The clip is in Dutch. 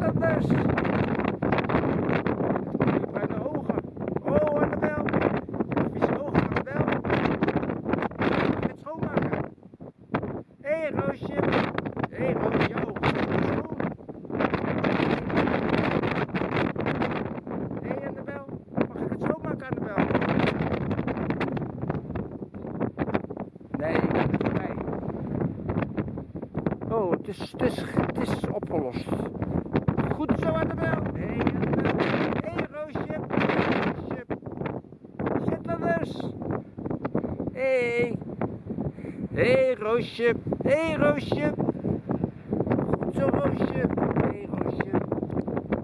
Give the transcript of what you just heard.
dat dus? Bruine ogen. Oh, Annabel. Vieze ogen, Annabel. Het schoonmaken. Hé, hey, Roosje. Hé, hey, Roosje, schoon. Hé, hey, Annabel. Mag ik het schoonmaken, Annabel? Nee, ik ben er niet bij. Oh, het is, het is, het is opgelost. Hé, hey, Annabel. Hé, hey, Roosje. Roosje. Zit er dus. Hé. Hey. Hé, hey, Roosje. Hé, hey, Roosje. Goed zo, Roosje.